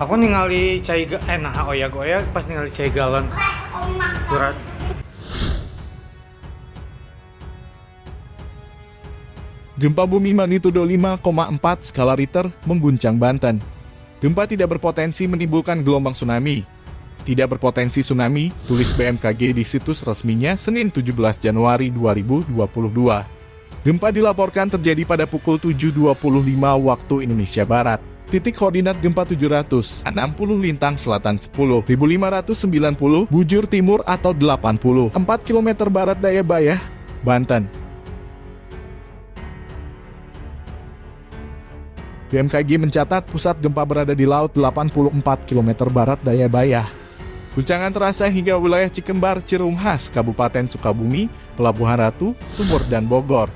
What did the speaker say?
Aku ningali cai ga eh nah oyak-oyak pas ningali cai galon. Eh. Surat. Gempa bumi magnitudo 5,4 skala Richter mengguncang Banten. Gempa tidak berpotensi menimbulkan gelombang tsunami. Tidak berpotensi tsunami, tulis BMKG di situs resminya Senin 17 Januari 2022. Gempa dilaporkan terjadi pada pukul 7.25 waktu Indonesia Barat. Titik koordinat gempa 760 lintang selatan 10.590 bujur timur atau 84 km barat daya Bayah, Banten. BMKG mencatat pusat gempa berada di laut 84 km barat daya Bayah. Guncangan terasa hingga wilayah Cikembar, Cirumhas, Kabupaten Sukabumi, Pelabuhan Ratu, Sumur, dan Bogor.